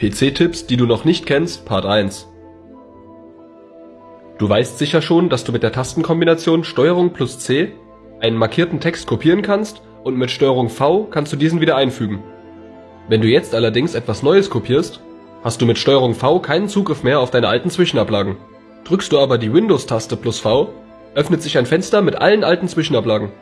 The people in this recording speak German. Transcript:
PC-Tipps, die du noch nicht kennst, Part 1 Du weißt sicher schon, dass du mit der Tastenkombination STRG plus C einen markierten Text kopieren kannst und mit STRG V kannst du diesen wieder einfügen. Wenn du jetzt allerdings etwas Neues kopierst, hast du mit STRG V keinen Zugriff mehr auf deine alten Zwischenablagen. Drückst du aber die Windows-Taste plus V, öffnet sich ein Fenster mit allen alten Zwischenablagen